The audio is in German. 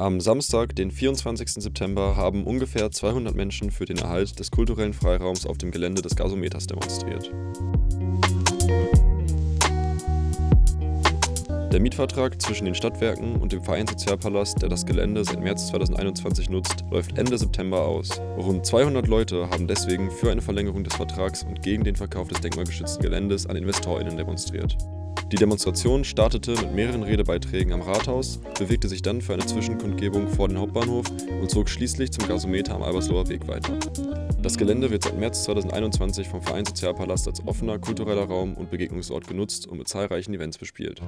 Am Samstag, den 24. September, haben ungefähr 200 Menschen für den Erhalt des kulturellen Freiraums auf dem Gelände des Gasometers demonstriert. Der Mietvertrag zwischen den Stadtwerken und dem Verein Sozialpalast, der das Gelände seit März 2021 nutzt, läuft Ende September aus. Rund 200 Leute haben deswegen für eine Verlängerung des Vertrags und gegen den Verkauf des denkmalgeschützten Geländes an InvestorInnen demonstriert. Die Demonstration startete mit mehreren Redebeiträgen am Rathaus, bewegte sich dann für eine Zwischenkundgebung vor den Hauptbahnhof und zog schließlich zum Gasometer am Albersloher Weg weiter. Das Gelände wird seit März 2021 vom Verein Sozialpalast als offener kultureller Raum und Begegnungsort genutzt und mit zahlreichen Events bespielt.